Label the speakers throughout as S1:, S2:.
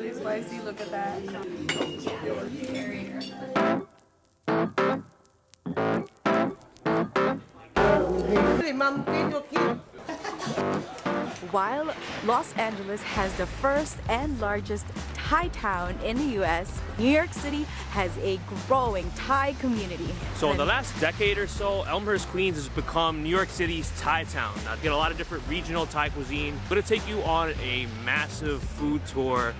S1: really spicy. Look at that. While Los Angeles has the first and largest Thai town in the US, New York City has a growing Thai community.
S2: So in the last decade or so, Elmhurst, Queens has become New York City's Thai town. Now, you get a lot of different regional Thai cuisine. I'm gonna take you on a massive food tour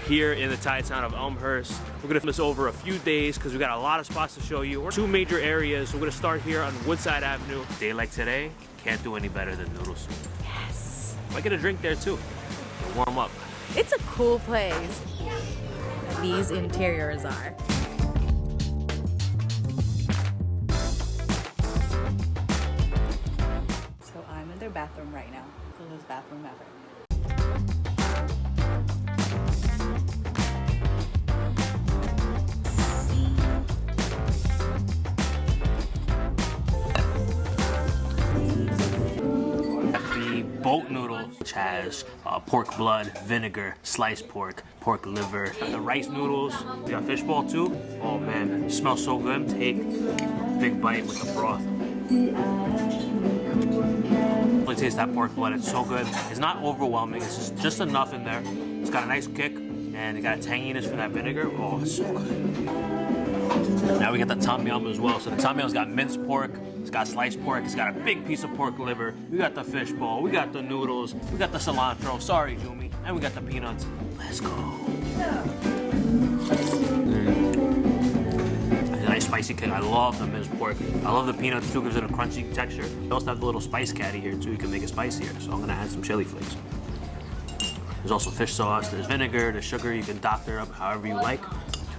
S2: here in the Thai town of Elmhurst. We're gonna film this over a few days because we got a lot of spots to show you. We're two major areas. We're gonna start here on Woodside Avenue. Day like today, can't do any better than noodle soup.
S1: Yes.
S2: Might get a drink there too. Warm up.
S1: It's a cool place. These interiors are. So I'm in their bathroom right now. Coolest bathroom ever.
S2: Boat noodle, which has uh, pork blood, vinegar, sliced pork, pork liver. The rice noodles, we got fishball too. Oh man, smells so good. Take a big bite with the broth. Really taste that pork blood. It's so good. It's not overwhelming. It's just, just enough in there. It's got a nice kick and it got a tanginess from that vinegar. Oh, it's so good. Now we got the tom yum as well. So the tom yum's got minced pork, it's got sliced pork, it's got a big piece of pork liver. We got the fish ball, we got the noodles, we got the cilantro. Sorry, Jumi, and we got the peanuts. Let's go. Mm. A nice spicy kick. I love the minced pork. I love the peanuts too. Gives it a crunchy texture. We also have the little spice caddy here too. You can make it spicier. So I'm gonna add some chili flakes. There's also fish sauce. There's vinegar. There's sugar. You can doctor up however you like.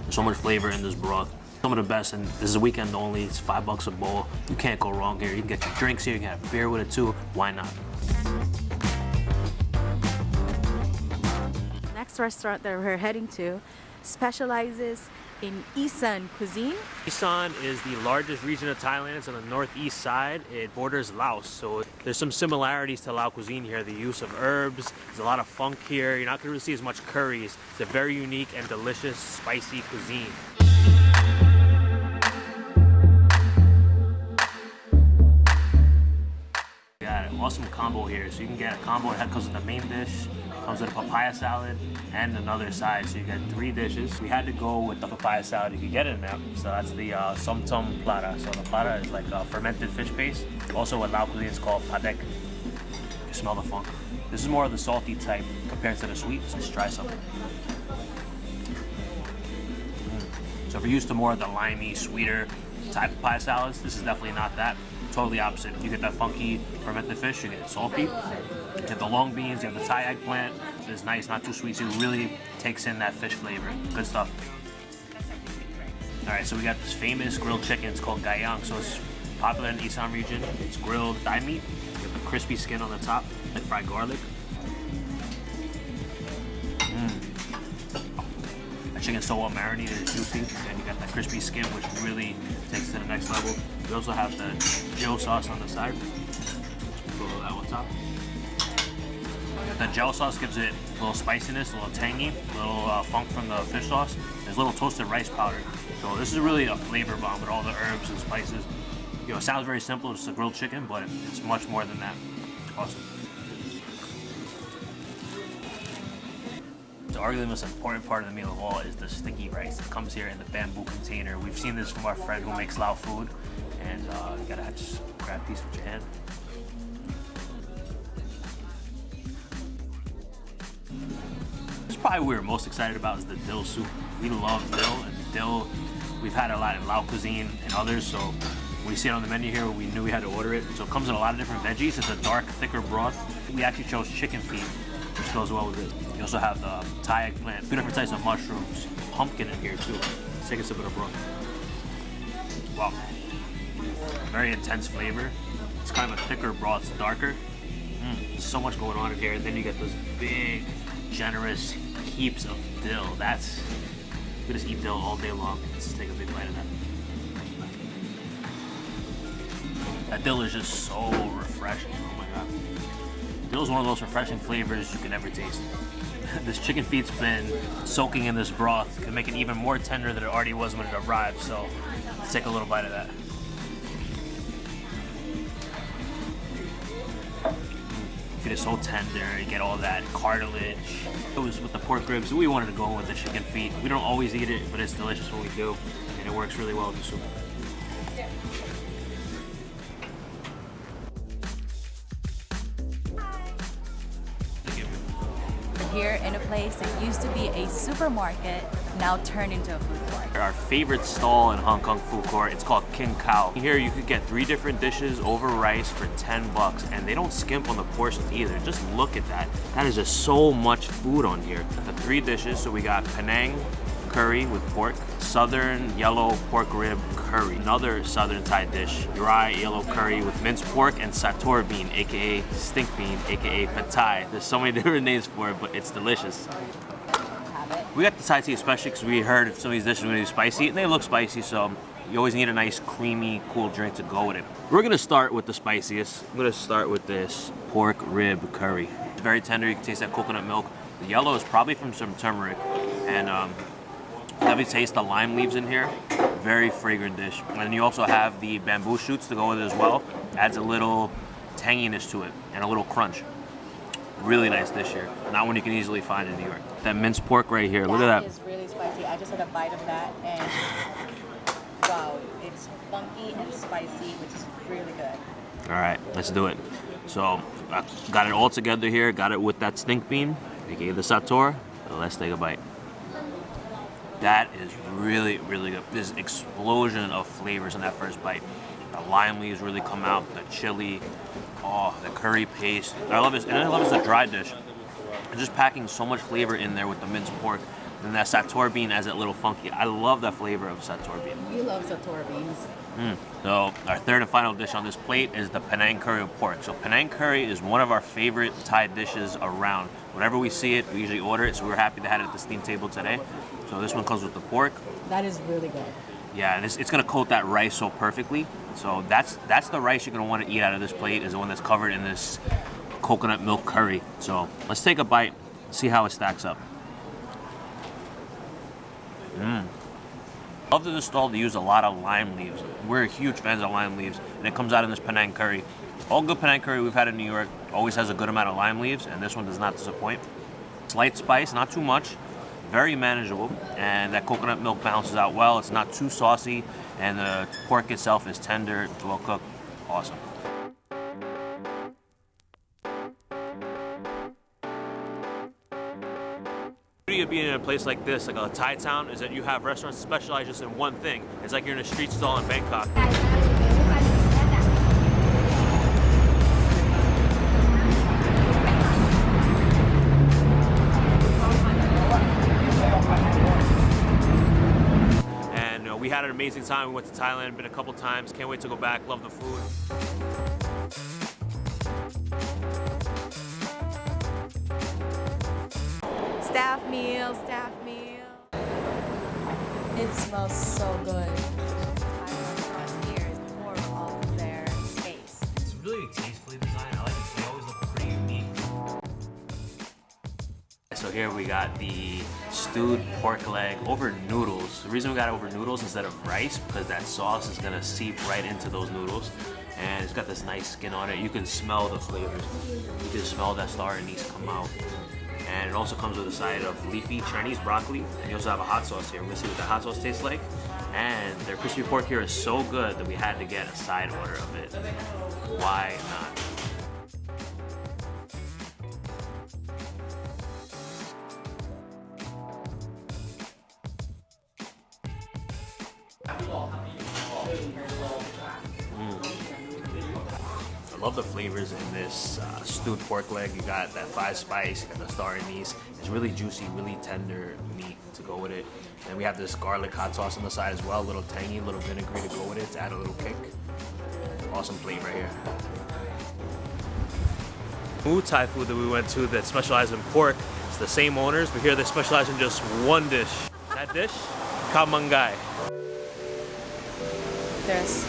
S2: There's so much flavor in this broth. Some of the best, and this is a weekend only. It's five bucks a bowl. You can't go wrong here. You can get your drinks here. You can have beer with it too. Why not?
S1: Next restaurant that we're heading to specializes in Isan cuisine.
S2: Isan is the largest region of Thailand. It's on the northeast side. It borders Laos, so there's some similarities to Lao cuisine here. The use of herbs, there's a lot of funk here. You're not going to really see as much curries. It's a very unique and delicious, spicy cuisine. Awesome combo here. So you can get a combo that comes with the main dish, comes with a papaya salad, and another side. So you get three dishes. We had to go with the papaya salad. If you can get it in there. So that's the uh, somtum plara. So the plara is like a fermented fish paste. Also what Lao cuisine is called padek. You smell the funk. This is more of the salty type compared to the sweet. So let's try some. Mm. So if you're used to more of the limey, sweeter type of pie salads, this is definitely not that totally opposite. You get that funky fermented fish, you get salty. You have the long beans, you have the Thai eggplant. It's nice, not too sweet, so it really takes in that fish flavor. Good stuff. All right, so we got this famous grilled chicken. It's called gai yang, so it's popular in the Isan region. It's grilled thigh meat. You have the crispy skin on the top, like fried garlic. Mmm. That chicken's so well marinated, it's juicy, and you got that crispy skin, which really takes it to the next level. We also have the jaew sauce on the side. Throw that on top. The jaew sauce gives it a little spiciness, a little tangy, a little uh, funk from the fish sauce. There's a little toasted rice powder. So this is really a flavor bomb with all the herbs and spices. You know, it sounds very simple, it's a grilled chicken, but it's much more than that. Awesome. So arguably the most important part of the meal of all is the sticky rice It comes here in the bamboo container. We've seen this from our friend who makes Lao food, and uh, you gotta just grab a piece with your hand. This probably what we're most excited about is the dill soup. We love dill, and dill we've had a lot in Lao cuisine and others, so we see it on the menu here, we knew we had to order it. So it comes in a lot of different veggies. It's a dark, thicker broth. We actually chose chicken feet, which goes well with it. You also have the Thai eggplant, two different types of mushrooms, pumpkin in here too. Let's take a sip of the broth. Wow. Very intense flavor. It's kind of a thicker broth, it's darker. Mm, so much going on in here. And then you get those big, generous heaps of dill. That's, we just eat dill all day long. Let's take a big bite of that. That dill is just so refreshing. Oh my god. Dill is one of those refreshing flavors you can ever taste. this chicken feet's been soaking in this broth. Can make it even more tender than it already was when it arrived. So let's take a little bite of that. It is so tender. You get all that cartilage. It was with the pork ribs. We wanted to go with the chicken feet. We don't always eat it, but it's delicious when we do, and it works really well with the soup.
S1: We're here in a place that used to be a supermarket, now turned into a food court.
S2: Our favorite stall in Hong Kong food court, it's called King Cow. Here you could get three different dishes over rice for 10 bucks and they don't skimp on the portions either. Just look at that. That is just so much food on here. The three dishes, so we got Penang, curry with pork, southern yellow pork rib curry, another southern Thai dish, dry yellow curry with minced pork and sator bean, aka stink bean, aka pad thai. There's so many different names for it, but it's delicious. We got the Thai tea especially because we heard some of these dishes were going to be spicy, and they look spicy, so you always need a nice, creamy, cool drink to go with it. We're gonna start with the spiciest. I'm gonna start with this pork rib curry. It's very tender, you can taste that coconut milk. The yellow is probably from some turmeric, and um, Definitely taste the lime leaves in here. Very fragrant dish. And you also have the bamboo shoots to go with it as well. Adds a little tanginess to it and a little crunch. Really nice this year. Not one you can easily find in New York. That minced pork right here. Look at that.
S3: That is really spicy. I just had a bite of that and wow, it's funky and spicy, which is really good.
S2: All right, let's do it. So I got it all together here. Got it with that stink bean, aka the sator. Let's take a bite. That is really, really good. This explosion of flavors in that first bite. The lime leaves really come out, the chili, oh, the curry paste. I love this, and I love it's a dry dish. It's just packing so much flavor in there with the minced pork. And that sator bean as that little funky. I love that flavor of sator bean.
S3: You love sator beans.
S2: Mm. So our third and final dish on this plate is the Penang curry with pork. So Penang curry is one of our favorite Thai dishes around. Whenever we see it, we usually order it. So we are happy to have it at the steam table today. So this one comes with the pork.
S3: That is really good.
S2: Yeah, and it's, it's gonna coat that rice so perfectly. So that's that's the rice you're gonna want to eat out of this plate is the one that's covered in this coconut milk curry. So let's take a bite, see how it stacks up. Mmm. Love to the stall to use a lot of lime leaves. We're huge fans of lime leaves, and it comes out in this Penang curry. All good Penang curry we've had in New York always has a good amount of lime leaves, and this one does not disappoint. Slight spice, not too much, very manageable, and that coconut milk balances out well. It's not too saucy, and the pork itself is tender, well cooked, awesome. The beauty of being in a place like this, like a Thai town, is that you have restaurants specialize just in one thing. It's like you're in a street stall in Bangkok. Amazing time. We went to Thailand, been a couple times. Can't wait to go back. Love the food.
S1: Staff meal, staff meal.
S3: It smells so good.
S1: Here is more of their space.
S2: It's really tastefully designed. I like it. They always look pretty unique. So here we got the stewed pork leg over noodles. The reason we got it over noodles instead of rice because that sauce is gonna seep right into those noodles. And it's got this nice skin on it. You can smell the flavors. You can smell that star anise come out. And it also comes with a side of leafy Chinese broccoli. And you also have a hot sauce here. We're gonna see what the hot sauce tastes like. And their crispy pork here is so good that we had to get a side order of it. Why not? I love the flavors in this uh, stewed pork leg. You got that five spice, you got the star anise. It's really juicy, really tender meat to go with it. And we have this garlic hot sauce on the side as well, a little tangy, a little vinegary to go with it to add a little kick. Awesome plate right here. New Thai food that we went to that specializes in pork. It's the same owners, but here they specialize in just one dish. That dish, khao
S1: There's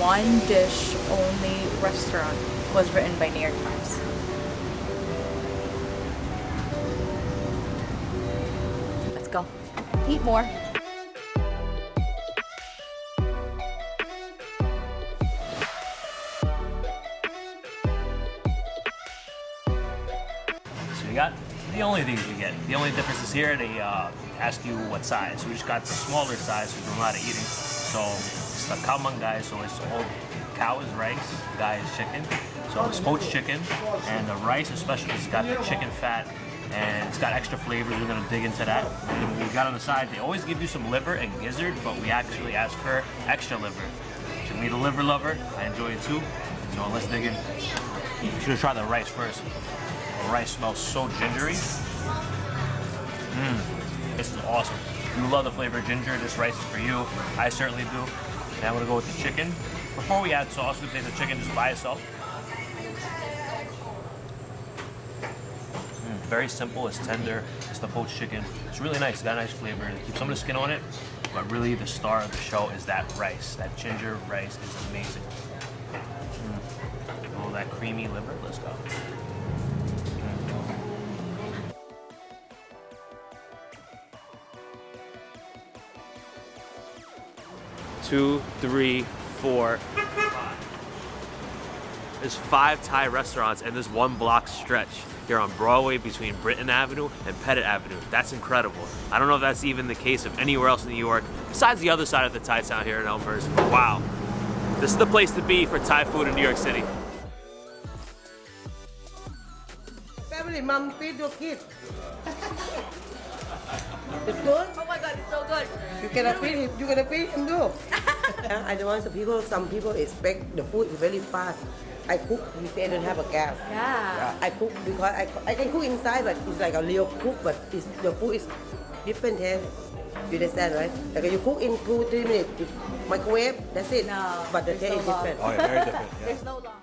S1: one dish only restaurant was written by New York Times. Let's go. Eat more.
S2: So you got the only things we get. The only difference is here they uh, ask you what size. We just got the smaller size. We do a lot of eating. So it's the khao man gai. So it's all cow is rice, guy is chicken. So it's poached chicken, and the rice especially it's got the chicken fat. And it's got extra flavor. We're gonna dig into that. And we got on the side. They always give you some liver and gizzard, but we actually asked for extra liver. So me, the liver lover, I enjoy it too. So let's dig in. You should try the rice first. The rice smells so gingery. Mmm, this is awesome. You love the flavor of ginger. This rice is for you. I certainly do. And I'm gonna go with the chicken. Before we add sauce, we take the chicken just by itself. Mm, very simple. It's tender. It's the poached chicken. It's really nice. It's got a nice flavor. It keeps some of the skin on it, but really the star of the show is that rice. That ginger rice is amazing. Mm. Oh, that creamy liver. Let's go.
S4: Two, three, four. There's five Thai restaurants in this one block stretch here on Broadway between Britton Avenue and Pettit Avenue. That's incredible. I don't know if that's even the case of anywhere else in New York, besides the other side of the Thai town here in Elmhurst, but wow. This is the place to be for Thai food in New York City.
S5: Family, mom, feed your kid. It's good.
S1: Oh my god, it's so good.
S5: You cannot feed him. You cannot feed him too. I don't want some people. Some people expect the food is very fast. I cook if they don't have a gas.
S1: Yeah.
S5: I cook because I, I can cook inside, but it's like a real cook, but it's, the food is different here. You understand, right? Like you cook in two, three minutes, you microwave, that's it.
S1: No,
S5: But the taste
S1: no
S5: is different.
S6: Oh, yeah, very different. Yeah.
S1: There's no long.